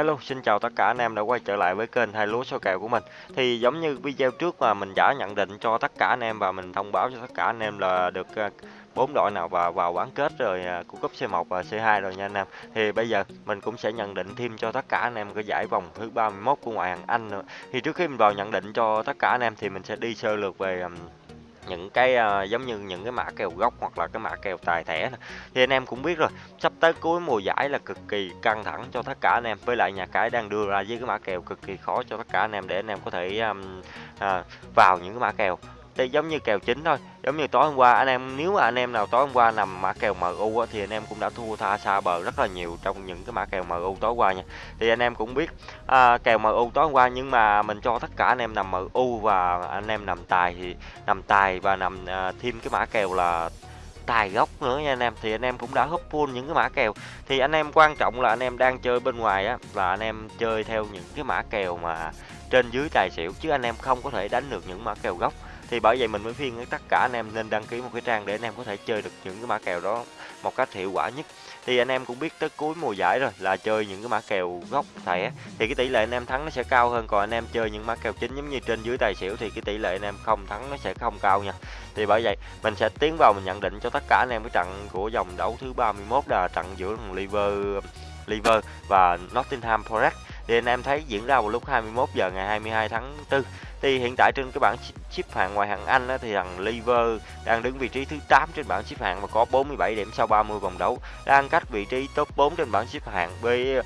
Hello, xin chào tất cả anh em đã quay trở lại với kênh hai lúa số kèo của mình. Thì giống như video trước mà mình đã nhận định cho tất cả anh em và mình thông báo cho tất cả anh em là được ờ, bốn đội nào vào vào bán kết rồi ờ, của cúp C1 và C2 rồi nha anh em. Thì bây giờ mình cũng sẽ nhận định thêm cho tất cả anh em cái giải vòng thứ 31 của ngoại hạng Anh nữa. Thì trước khi mình vào nhận định cho tất cả anh em thì mình sẽ đi sơ lược về những cái uh, giống như những cái mã kèo gốc hoặc là cái mã kèo tài thẻ này thì anh em cũng biết rồi sắp tới cuối mùa giải là cực kỳ căng thẳng cho tất cả anh em với lại nhà cái đang đưa ra với cái mã kèo cực kỳ khó cho tất cả anh em để anh em có thể um, uh, vào những cái mã kèo đây giống như kèo chính thôi giống như tối hôm qua anh em nếu mà anh em nào tối hôm qua nằm mã kèo MU á, thì anh em cũng đã thua tha xa bờ rất là nhiều trong những cái mã kèo MU tối qua nha thì anh em cũng biết à, kèo MU tối hôm qua nhưng mà mình cho tất cả anh em nằm MU và anh em nằm tài thì nằm tài và nằm à, thêm cái mã kèo là tài gốc nữa nha anh em thì anh em cũng đã húp full những cái mã kèo thì anh em quan trọng là anh em đang chơi bên ngoài á là anh em chơi theo những cái mã kèo mà trên dưới tài xỉu chứ anh em không có thể đánh được những mã kèo gốc thì bởi vậy mình mới khuyên tất cả anh em nên đăng ký một cái trang để anh em có thể chơi được những cái mã kèo đó một cách hiệu quả nhất. Thì anh em cũng biết tới cuối mùa giải rồi là chơi những cái mã kèo gốc thẻ thì cái tỷ lệ anh em thắng nó sẽ cao hơn. Còn anh em chơi những mã kèo chính giống như trên dưới tài xỉu thì cái tỷ lệ anh em không thắng nó sẽ không cao nha. Thì bởi vậy mình sẽ tiến vào mình nhận định cho tất cả anh em cái trận của dòng đấu thứ 31 là trận giữa thằng Liver Liver và Nottingham Forest thì anh em thấy diễn ra vào lúc 21 giờ ngày 22 tháng 4 thì hiện tại trên cái bảng xếp hạng ngoại hạng Anh á, thì thằng Liver đang đứng vị trí thứ 8 trên bảng xếp hạng và có 47 điểm sau 30 vòng đấu. Đang cách vị trí top 4 trên bảng xếp hạng với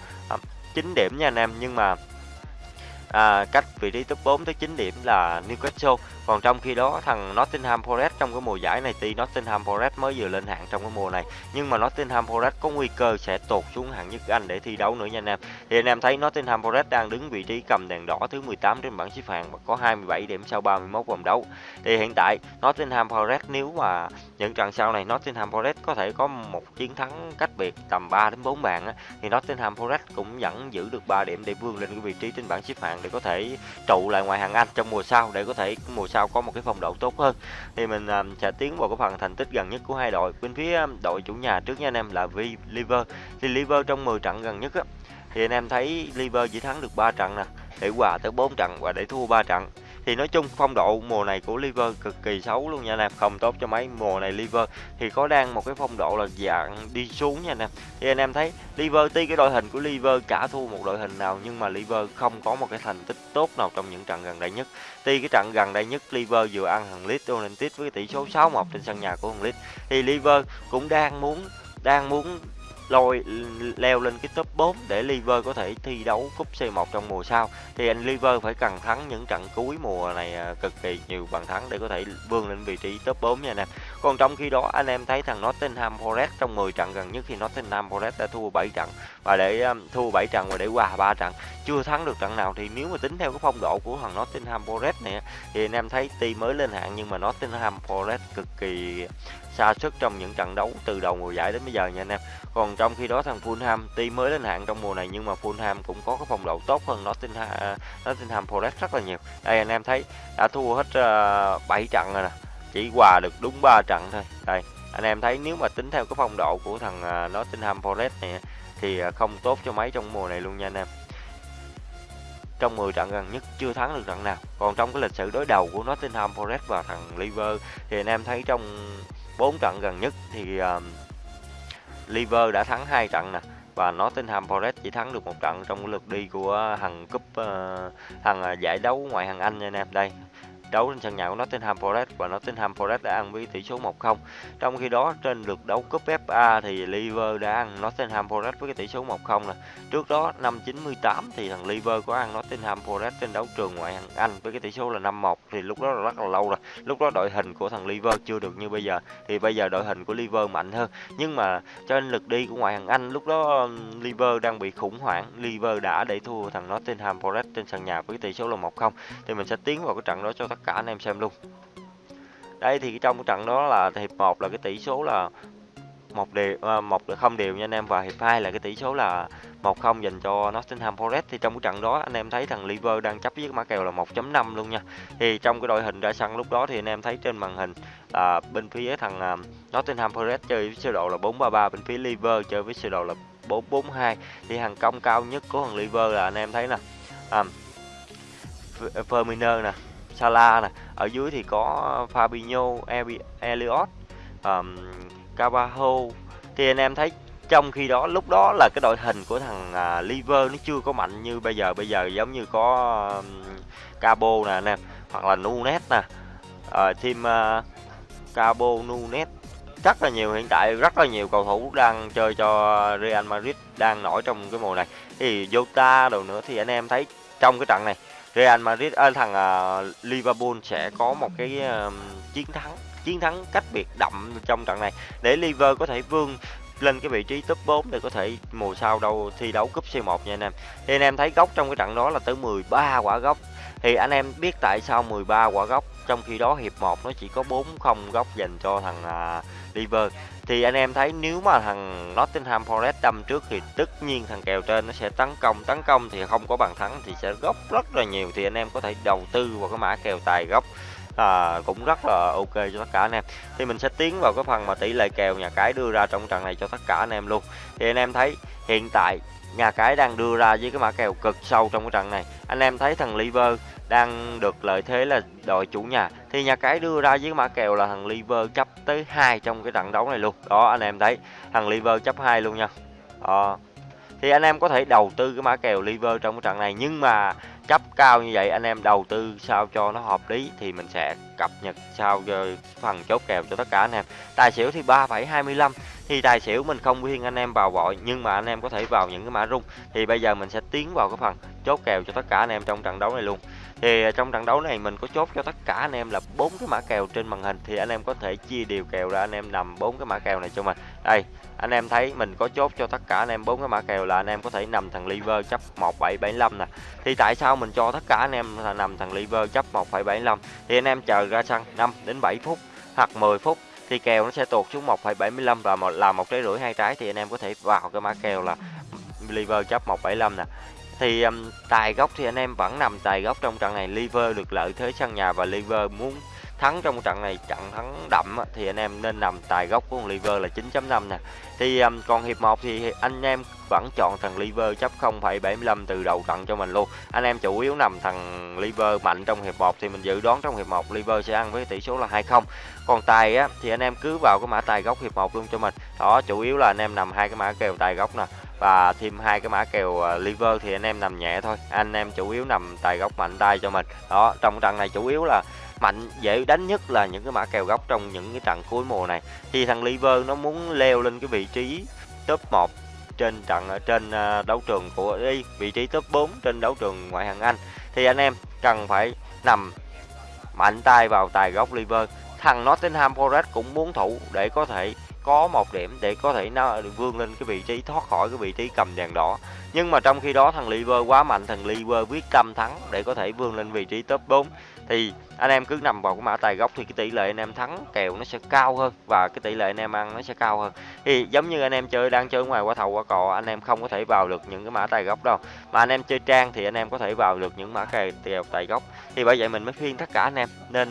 9 điểm nha anh em. Nhưng mà à, cách vị trí top 4 tới 9 điểm là Newcastle. Còn trong khi đó thằng Nottingham Forest trong cái mùa giải này tuy Nottingham Forest mới vừa lên hạng trong cái mùa này nhưng mà Nottingham Forest có nguy cơ sẽ tụt xuống hạng nhất Anh để thi đấu nữa nha anh em. Thì anh em thấy Nottingham Forest đang đứng vị trí cầm đèn đỏ thứ 18 trên bảng xếp hạng và có 27 điểm sau 31 vòng đấu. Thì hiện tại Nottingham Forest nếu mà những trận sau này Nottingham Forest có thể có một chiến thắng cách biệt tầm 3 đến 4 bàn á, thì Nottingham Forest cũng vẫn giữ được 3 điểm để vươn lên cái vị trí trên bảng xếp hạng để có thể trụ lại ngoài hạng Anh trong mùa sau để có thể mùa sau có một cái phong độ tốt hơn. Thì mình um, sẽ tiến vào cái phần thành tích gần nhất của hai đội. Bên phía đội chủ nhà trước nha anh em là V Liver. Thì Liver trong 10 trận gần nhất á, thì anh em thấy Liver chỉ thắng được 3 trận nè để hòa tới 4 trận và để thua 3 trận thì nói chung phong độ mùa này của Liver cực kỳ xấu luôn nha anh em. Không tốt cho mấy mùa này Liver thì có đang một cái phong độ là dạng đi xuống nha anh em. Thì anh em thấy Liver tuy cái đội hình của Liver cả thua một đội hình nào nhưng mà Liver không có một cái thành tích tốt nào trong những trận gần đây nhất. Tuy cái trận gần đây nhất Liver vừa ăn thằng Leeds United với tỷ số 6-1 trên sân nhà của thằng Leeds. Thì Liver cũng đang muốn đang muốn lôi leo lên cái top 4 để Liver có thể thi đấu cúp C1 trong mùa sau thì anh Liver phải cần thắng những trận cuối mùa này à, cực kỳ nhiều bàn thắng để có thể vươn lên vị trí top 4 nha anh em. Còn trong khi đó anh em thấy thằng Nottingham Forest trong 10 trận gần nhất thì Nottingham Forest đã thua 7 trận và để um, thua 7 trận và để hòa 3 trận chưa thắng được trận nào thì nếu mà tính theo cái phong độ của thằng Nottingham Forest này thì anh em thấy tuy mới lên hạng nhưng mà Nottingham Forest cực kỳ xa sức trong những trận đấu từ đầu mùa giải đến bây giờ nha anh em. Còn trong khi đó thằng Fulham tuy mới lên hạng trong mùa này nhưng mà Fulham cũng có cái phong độ tốt hơn Nottingham uh, Nottingham Forest rất là nhiều. Đây anh em thấy đã thua hết ờ, uh, 7 trận rồi nè. Chỉ hòa được đúng 3 trận thôi. Đây, anh em thấy nếu mà tính theo cái phong độ của thằng uh, Nottingham Forest này thì uh, không tốt cho mấy trong mùa này luôn nha anh em. Trong 10 trận gần nhất chưa thắng được trận nào. Còn trong cái lịch sử đối đầu của Nottingham Forest và thằng Liver thì anh em thấy trong 4 trận gần nhất thì à, uh, Liver đã thắng hai trận nè và Nottingham Forest chỉ thắng được một trận trong lượt đi của thằng cúp uh, thằng giải đấu ngoại hạng Anh nha anh em. Đây đấu trên sân nhà của Nottingham Forest và Nottingham Forest đã ăn với tỷ số 1-0. Trong khi đó, trên lượt đấu cúp FA thì Liver đã ăn Nottingham Forest với cái tỷ số 1-0 nè. Trước đó, năm 98 thì thằng Liver có ăn Nottingham Forest trên đấu trường ngoại hạng Anh với cái tỷ số là 5-1 thì lúc đó là rất là lâu rồi. Lúc đó đội hình của thằng Liver chưa được như bây giờ, thì bây giờ đội hình của Liver mạnh hơn. Nhưng mà trên lượt đi của ngoại hạng Anh, lúc đó um, Liver đang bị khủng hoảng. Liver đã để thua thằng Nottingham Forest trên sân nhà với tỷ số là 1-0. Thì mình sẽ tiến vào cái trận đó cho tất cả anh em xem luôn. Đây thì trong cái trận đó là hiệp 1 là cái tỷ số là một đều à, một không đều nha anh em và hiệp 2 là cái tỷ số là 1-0 dành cho Nottingham Forest. Thì trong cái trận đó anh em thấy thằng Liver đang chấp với mã kèo là 1.5 luôn nha. Thì trong cái đội hình ra sân lúc đó thì anh em thấy trên màn hình là bên phía thằng à, Nottingham Forest chơi với sơ đồ là 4-3-3 bên phía Liver chơi với sơ đồ là 4-4-2 thì hàng công cao nhất của thằng liver là anh em thấy nè à, Firmino nè Salah này. Ở dưới thì có Fabinho Elliot um, Carvalho thì anh em thấy trong khi đó lúc đó là cái đội hình của thằng uh, Liver nó chưa có mạnh như bây giờ. Bây giờ giống như có um, Cabo nè anh em hoặc là Nunes nè. Uh, team uh, Cabo Nunes. Rất là nhiều hiện tại rất là nhiều cầu thủ đang chơi cho Real Madrid đang nổi trong cái mùa này. Thì Jota đồ nữa thì anh em thấy trong cái trận này Real Madrid ở thằng uh, Liverpool sẽ có một cái uh, chiến thắng chiến thắng cách biệt đậm trong trận này. Để Liverpool có thể vươn lên cái vị trí top 4 để có thể mùa sau đâu thi đấu cúp C1 nha anh em. Thì anh em thấy góc trong cái trận đó là tới 13 quả góc. Thì anh em biết tại sao 13 quả góc trong khi đó hiệp 1 nó chỉ có 4 không góc dành cho thằng à, uh, Liver. Thì anh em thấy nếu mà thằng Nottingham Forest đâm trước thì tất nhiên thằng kèo trên nó sẽ tấn công, tấn công thì không có bàn thắng thì sẽ góc rất là nhiều thì anh em có thể đầu tư vào cái mã kèo tài góc à, cũng rất là ok cho tất cả anh em. Thì mình sẽ tiến vào cái phần mà tỷ lệ kèo nhà cái đưa ra trong trận này cho tất cả anh em luôn. Thì anh em thấy hiện tại nhà cái đang đưa ra với cái mã kèo cực sâu trong cái trận này. Anh em thấy thằng liver đang được lợi thế là đội chủ nhà. Thì nhà cái đưa ra với mã kèo là thằng liver chấp tới hai trong cái trận đấu này luôn. Đó anh em thấy thằng liver chấp hai luôn nha. Đó. thì anh em có thể đầu tư cái mã kèo liver trong cái trận này nhưng mà chấp cao như vậy anh em đầu tư sao cho nó hợp lý thì mình sẽ cập nhật sau phần chốt kèo cho tất cả anh em. Tài xỉu thì 3,25 thì tài xỉu mình không khuyên anh em vào vội nhưng mà anh em có thể vào những cái mã rung. Thì bây giờ mình sẽ tiến vào cái phần chốt kèo cho tất cả anh em trong trận đấu này luôn thì à, trong trận đấu này mình có chốt cho tất cả anh em là bốn cái mã kèo trên màn hình thì anh em có thể chia đều kèo ra anh em nằm bốn cái mã kèo này cho mình. Đây anh em thấy mình có chốt cho tất cả anh em bốn cái mã kèo là anh em có thể nằm thằng liver chấp 1775 nè. Thì tại sao mình cho tất cả anh em là nằm thằng liver chấp 1,75 thì anh em chờ ra sân 5 đến 7 phút hoặc 10 phút thì kèo nó sẽ tuột xuống 1,75 và một là một trái rưỡi hai trái thì anh em có thể vào cái mã kèo là liver chấp 1,75 nè thì um, tài gốc thì anh em vẫn nằm tài gốc trong trận này. Liver được lợi thế sân nhà và liver muốn thắng trong trận này trận thắng đậm thì anh em nên nằm tài gốc của liver là 9.5 nè. Thì um, còn hiệp 1 thì anh em vẫn chọn thằng liver chấp 0,75 từ đầu trận cho mình luôn. Anh em chủ yếu nằm thằng liver mạnh trong hiệp 1 thì mình dự đoán trong hiệp 1 liver sẽ ăn với tỷ số là 2-0 còn tài á thì anh em cứ vào cái mã tài gốc hiệp 1 luôn cho mình. Đó chủ yếu là anh em nằm hai cái mã kèo tài gốc nè và thêm hai cái mã kèo à, liver thì anh em nằm nhẹ thôi. Anh em chủ yếu nằm tài góc mạnh tay cho mình. Đó, trong trận này chủ yếu là mạnh, dễ đánh nhất là những cái mã kèo góc trong những cái trận cuối mùa này. Thì thằng liver nó muốn leo lên cái vị trí top 1 trên trận ở trên à, đấu trường của đi vị trí top 4 trên đấu trường ngoại hạng Anh. Thì anh em cần phải nằm mạnh tay vào tài góc liver. Thằng Nottingham Forest cũng muốn thủ để có thể có một điểm để có thể nó vươn lên cái vị trí, thoát khỏi cái vị trí cầm đèn đỏ. Nhưng mà trong khi đó, thằng Liver quá mạnh, thằng Liver quyết tâm thắng để có thể vươn lên vị trí top 4 thì anh em cứ nằm vào cái mã tài gốc thì cái tỷ lệ anh em thắng kèo nó sẽ cao hơn và cái tỷ lệ anh em ăn nó sẽ cao hơn. Thì giống như anh em chơi, đang chơi ngoài qua thầu qua cò anh em không có thể vào được những cái mã tài gốc đâu. Mà anh em chơi trang thì anh em có thể vào được những mã kèo tài gốc. Thì bởi vậy mình mới khuyên tất cả anh em nên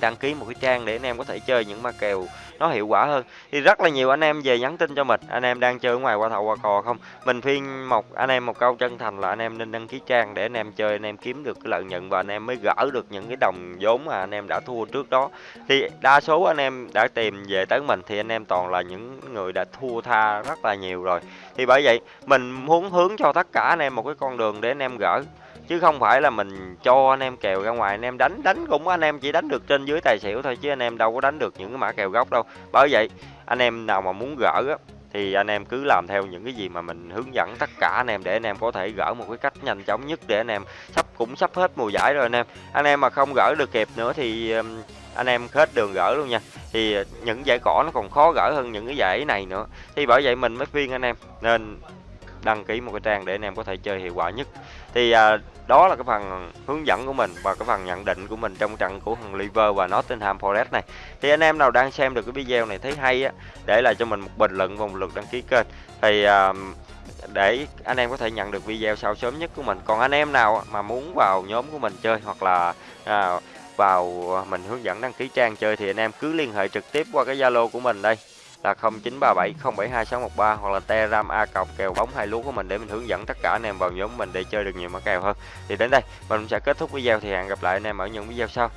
đăng ký một cái trang để anh em có thể chơi những ma kèo nó hiệu quả hơn thì rất là nhiều anh em về nhắn tin cho mình anh em đang chơi ngoài qua thầu qua cò không mình khuyên một anh em một câu chân thành là anh em nên đăng ký trang để anh em chơi anh em kiếm được cái lợi nhuận và anh em mới gỡ được những cái đồng vốn mà anh em đã thua trước đó thì đa số anh em đã tìm về tới mình thì anh em toàn là những người đã thua tha rất là nhiều rồi thì bởi vậy mình muốn hướng cho tất cả anh em một cái con đường để anh em gỡ chứ không phải là mình cho anh em kèo ra ngoài. Anh em đánh đánh cũng anh em chỉ đánh được trên dưới tài xỉu thôi, chứ anh em đâu có đánh được những cái mã kèo gốc đâu. Bởi vậy, anh em nào mà muốn gỡ á, thì anh em cứ làm theo những cái gì mà mình hướng dẫn tất cả anh em, để anh em có thể gỡ một cái cách nhanh chóng nhất để anh em sắp, cũng sắp hết mùa giải rồi anh em. Anh em mà không gỡ được kịp nữa thì anh em hết đường gỡ luôn nha. Thì ờ, những giải cỏ nó còn khó gỡ hơn những cái giải này nữa. Thì bởi vậy mình mới khuyên anh em, nên đăng ký một cái trang để anh em có thể chơi hiệu quả nhất. Thì à, đó là cái phần hướng dẫn của mình và cái phần nhận định của mình trong trận của thằng Liver và Nottingham Forest này. Thì anh em nào đang xem được cái video này thấy hay á để lại cho mình một bình luận và một lượt đăng ký kênh. Thì à, để anh em có thể nhận được video sau sớm nhất của mình. Còn anh em nào mà muốn vào nhóm của mình chơi hoặc là à, vào mình hướng dẫn đăng ký trang chơi thì anh em cứ liên hệ trực tiếp qua cái Zalo của mình đây là 0937072613 hoặc là Telegram A cọc kèo bóng hai lúa của mình để mình hướng dẫn tất cả anh em vào nhóm mình để chơi được nhiều mã kèo hơn. Thì đến đây, mình sẽ kết thúc video thì hẹn gặp lại anh em ở những video sau.